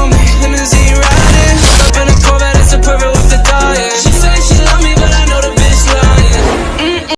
on me, limousine ride.